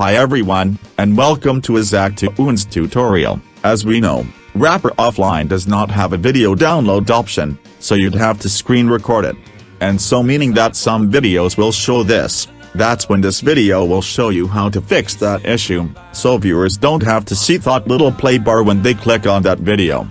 Hi everyone, and welcome to Isaac Tunes tutorial. As we know, Wrapper Offline does not have a video download option, so you'd have to screen record it. And so meaning that some videos will show this, that's when this video will show you how to fix that issue, so viewers don't have to see that little play bar when they click on that video.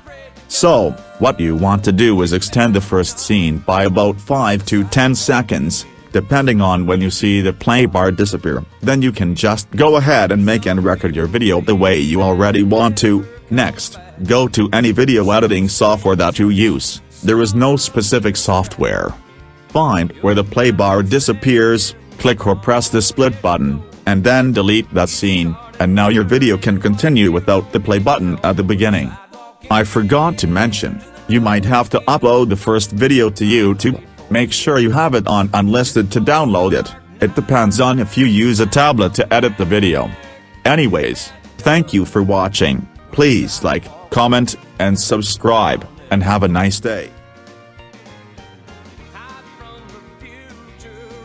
So, what you want to do is extend the first scene by about 5 to 10 seconds, depending on when you see the play bar disappear. Then you can just go ahead and make and record your video the way you already want to. Next, go to any video editing software that you use, there is no specific software. Find where the play bar disappears, click or press the split button, and then delete that scene, and now your video can continue without the play button at the beginning. I forgot to mention, you might have to upload the first video to YouTube, make sure you have it on unlisted to download it, it depends on if you use a tablet to edit the video. Anyways, thank you for watching, please like, comment, and subscribe, and have a nice day.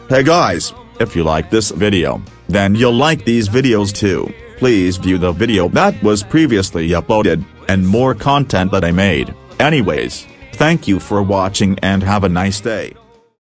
Hey guys, if you like this video, then you'll like these videos too, please view the video that was previously uploaded, and more content that I made. Anyways, thank you for watching and have a nice day.